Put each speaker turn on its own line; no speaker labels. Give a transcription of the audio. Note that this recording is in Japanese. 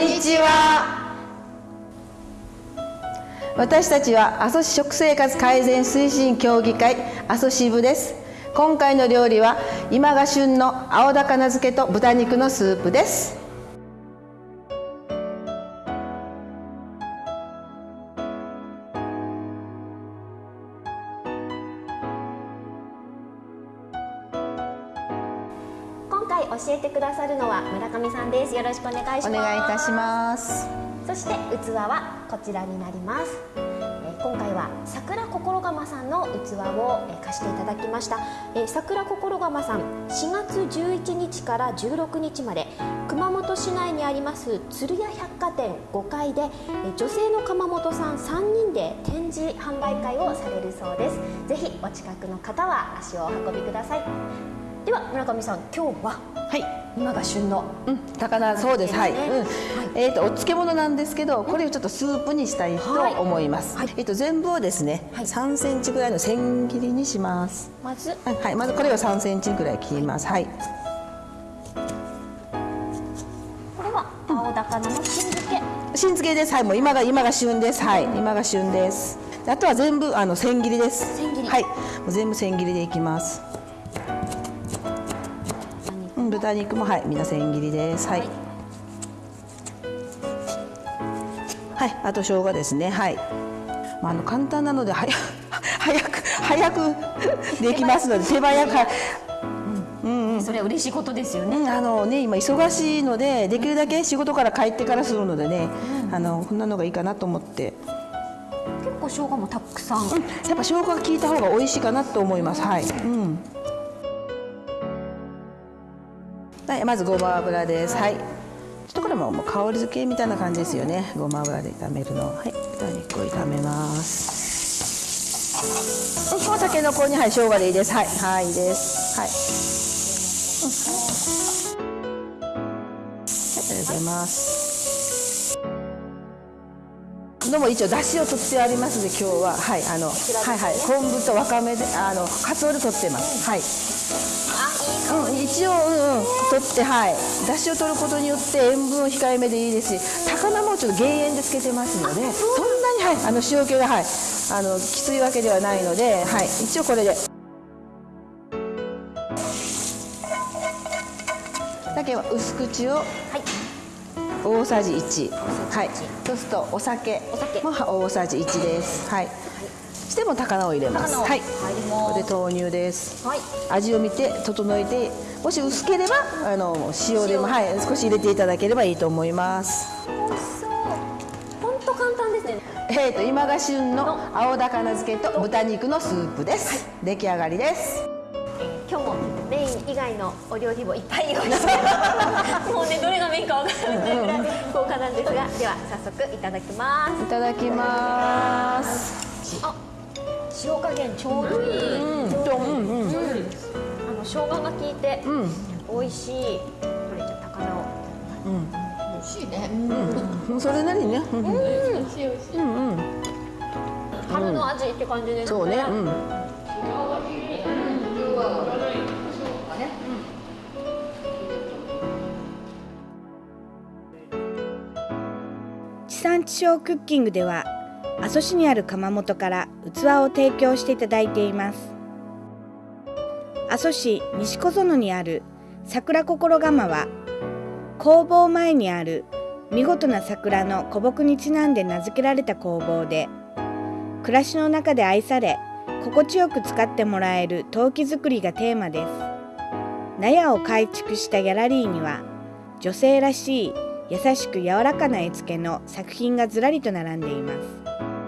にちは。私たちは阿蘇市食生活改善推進協議会阿蘇支部です。今回の料理は今が旬の青高菜漬けと豚肉のスープです。
今回教えてくださるのは村上さんです。よろしくお願いします。
お願いいたします。
そして器はこちらになります。えー今回は桜心釜さんの器をえー貸していただきました。えー桜心釜さん4月11日から16日まで熊本市内にあります鶴屋百貨店5階でえー女性の窯元さん3人で展示販売会をされるそうです。ぜひお近くの方は足をお運びくださいでは村上さん今日は
はい
今が旬の
うん、高菜そうです。はい。うん。えっ、とお漬物なんですけど、これをちょっとスープにしたいと
はい
思います。
はい
えっ、と全部をですね、
はい
3センチぐらいの千切りにします。
まず？
はい、はい、まずこれを3センチぐらい切ります。はい。
これは青高菜の新漬け
新漬けです。はい、もう今が今が旬です。はい、今が旬です。あとは全部あの千切りです。
千切り
はい、もう全部千切りでいきます。うん、豚肉もはい、みんな千切りです。はい。はい、あと生姜ですね。はい。まあ、あの簡単なので、早く 早く早く できますので、手早く。はい
それは嬉しいことですよね。
うん、あのね今忙しいのでできるだけ仕事から帰ってからするのでね、あのこんなのがいいかなと思って、
結構生姜もたくさん。
うん、やっぱ生姜が効いた方が美味しいかなと思います。はい、うんはい、まずごま油です。はい。ちょっとこれももう香り付けみたいな感じですよね。ごま油で炒めるの。はい。豚肉を炒めます。うん、お酒の子にはい生姜でいいです。はい。はいいいです。はい。はい、ありがとうございます。のも一応出汁を取ってありますので今日は。はいあの、はいはい。昆布とわかめであの鰹で取ってます。はい。うん、一応、うんうん、取って、はい、出汁を取ることによって塩分を控えめでいいですし高菜もちょっと減塩でつけてますのでそんなに、はい、あの塩気が、はい、あのきついわけではないので、はい、一応これで。だけは薄口を
はい。
大さじ1はい。そうするとお酒。
お酒。
も大さじ1です。はいしても高菜を入れます。はい。こ
ます
こで豆乳です。
はい。
味を見て整えてもし薄ければあの塩でも
塩。
はい少し入れていただければいいと思います。
美味しそう。本当簡単ですね。
えーと今が旬の青高菜漬けと豚肉のスープです、出来上がりです。
今日もメイン以外のお料理もいっぱい用意してもうねどれがメインかわからないぐらい豪華なんですがでは早速いただきます。
いただきます
あ塩加減ちょうどいい、
うんとうんうん。
あの生姜が効いて
うん。
美味しい。これじゃあ高菜を。
うん。それなりにね。うん。うんうん。
春の味って感じですね。
そうね。うん。
地産地消クッキングでは阿蘇市にある窯元から器を提供していただいています。阿蘇市西小園にある桜心窯は工房前にある見事な桜の古木にちなんで名付けられた工房で暮らしの中で愛され心地よく使ってもらえる陶器作りがテーマです。納屋を改築したギャラリーには女性らしい優しく柔らかな絵付けの作品がずらりと並んでいます。